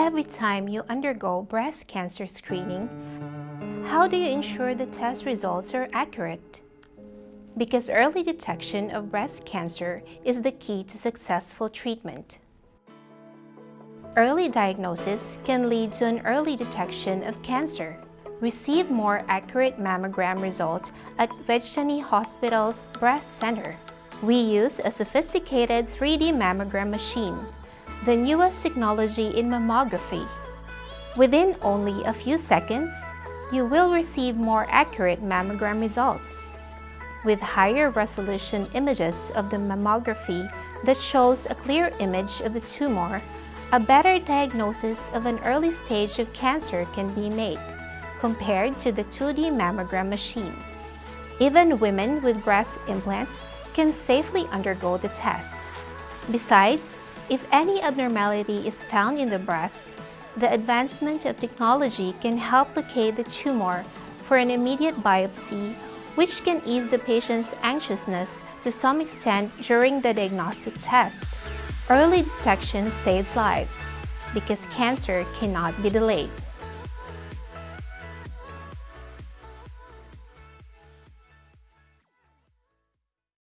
Every time you undergo breast cancer screening, how do you ensure the test results are accurate? Because early detection of breast cancer is the key to successful treatment. Early diagnosis can lead to an early detection of cancer. Receive more accurate mammogram results at Vejthani Hospital's Breast Center. We use a sophisticated 3D mammogram machine, the newest technology in mammography. Within only a few seconds, you will receive more accurate mammogram results. With higher resolution images of the mammography that shows a clear image of the tumor, a better diagnosis of an early stage of cancer can be made compared to the 2D mammogram machine. Even women with breast implants can safely undergo the test. Besides, if any abnormality is found in the breast, the advancement of technology can help locate the tumor for an immediate biopsy, which can ease the patient's anxiousness to some extent during the diagnostic test. Early detection saves lives because cancer cannot be delayed.